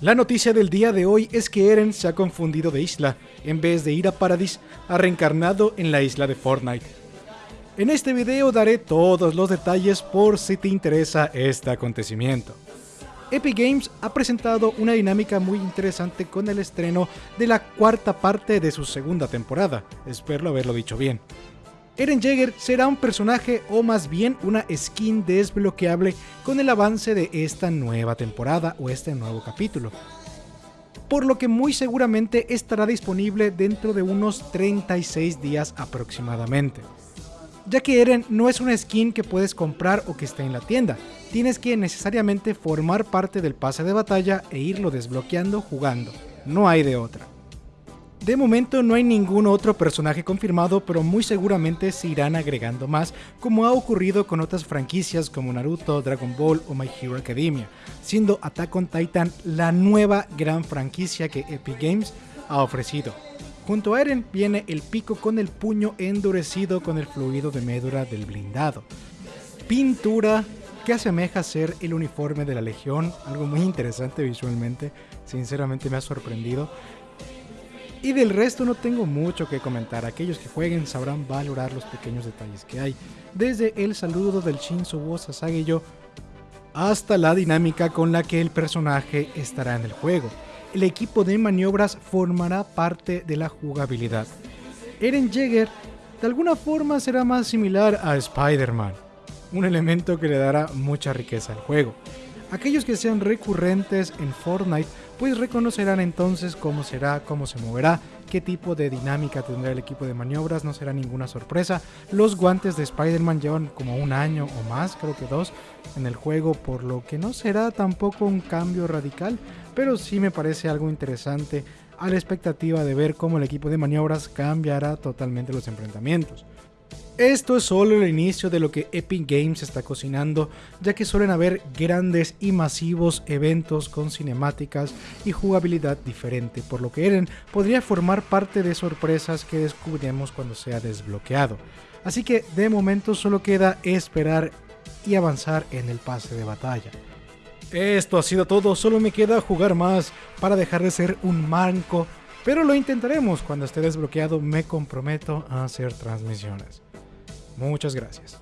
La noticia del día de hoy es que Eren se ha confundido de isla, en vez de ir a Paradis, ha reencarnado en la isla de Fortnite. En este video daré todos los detalles por si te interesa este acontecimiento. Epic Games ha presentado una dinámica muy interesante con el estreno de la cuarta parte de su segunda temporada, espero haberlo dicho bien. Eren Jaeger será un personaje o más bien una skin desbloqueable con el avance de esta nueva temporada o este nuevo capítulo. Por lo que muy seguramente estará disponible dentro de unos 36 días aproximadamente. Ya que Eren no es una skin que puedes comprar o que esté en la tienda, tienes que necesariamente formar parte del pase de batalla e irlo desbloqueando jugando, no hay de otra. De momento no hay ningún otro personaje confirmado, pero muy seguramente se irán agregando más, como ha ocurrido con otras franquicias como Naruto, Dragon Ball o My Hero Academia, siendo Attack on Titan la nueva gran franquicia que Epic Games ha ofrecido. Junto a Eren viene el pico con el puño endurecido con el fluido de médula del blindado. Pintura que asemeja ser el uniforme de la Legión, algo muy interesante visualmente, sinceramente me ha sorprendido. Y del resto no tengo mucho que comentar, aquellos que jueguen sabrán valorar los pequeños detalles que hay, desde el saludo del Shinzo Wo Sasageyo hasta la dinámica con la que el personaje estará en el juego. El equipo de maniobras formará parte de la jugabilidad. Eren Jaeger de alguna forma será más similar a Spider-Man, un elemento que le dará mucha riqueza al juego. Aquellos que sean recurrentes en Fortnite pues reconocerán entonces cómo será, cómo se moverá, qué tipo de dinámica tendrá el equipo de maniobras, no será ninguna sorpresa. Los guantes de Spider-Man llevan como un año o más, creo que dos, en el juego, por lo que no será tampoco un cambio radical, pero sí me parece algo interesante a la expectativa de ver cómo el equipo de maniobras cambiará totalmente los enfrentamientos. Esto es solo el inicio de lo que Epic Games está cocinando, ya que suelen haber grandes y masivos eventos con cinemáticas y jugabilidad diferente, por lo que Eren podría formar parte de sorpresas que descubriremos cuando sea desbloqueado. Así que de momento solo queda esperar y avanzar en el pase de batalla. Esto ha sido todo, solo me queda jugar más para dejar de ser un manco, pero lo intentaremos cuando esté desbloqueado, me comprometo a hacer transmisiones. Muchas gracias.